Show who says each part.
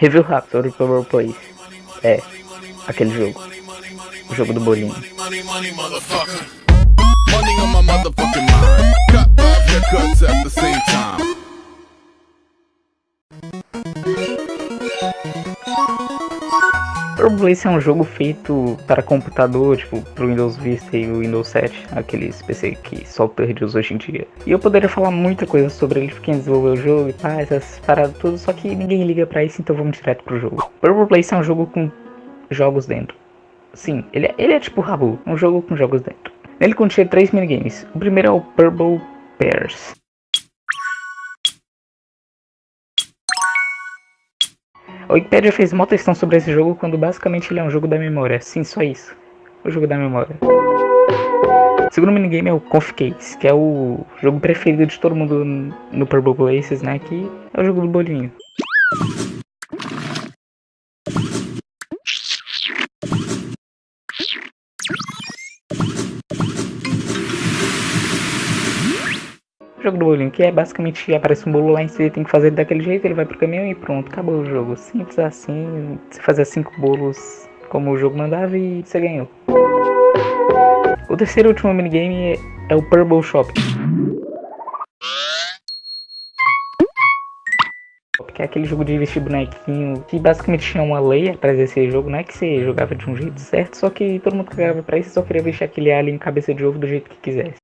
Speaker 1: Review rápido sobre Purple Place. É, aquele jogo. O jogo do bolinho. Place é um jogo feito para computador, tipo, pro Windows Vista e o Windows 7, aqueles PC que só usa hoje em dia. E eu poderia falar muita coisa sobre ele, quem desenvolveu o jogo e pá, essas paradas tudo, só que ninguém liga pra isso, então vamos direto pro jogo. Place é um jogo com jogos dentro. Sim, ele é, ele é tipo Rabu, um jogo com jogos dentro. Nele contém três minigames. O primeiro é o Purple Pairs. A Wikipedia fez uma questão sobre esse jogo quando basicamente ele é um jogo da memória. Sim, só isso. O jogo da memória. O segundo minigame é o Conf Case, que é o jogo preferido de todo mundo no Purple Places, né? Que é o jogo do bolinho. O jogo do bolinho, que é basicamente aparece um bolo lá em si, tem que fazer daquele jeito, ele vai pro caminhão e pronto, acabou o jogo. Simples assim, você fazia cinco bolos como o jogo mandava e você ganhou. O terceiro e último minigame é o Purple Shop. Que é aquele jogo de vestir bonequinho que basicamente tinha uma lei atrás desse jogo, não é que você jogava de um jeito certo, só que todo mundo cagava pra isso só queria vestir aquele alien cabeça de ovo do jeito que quisesse.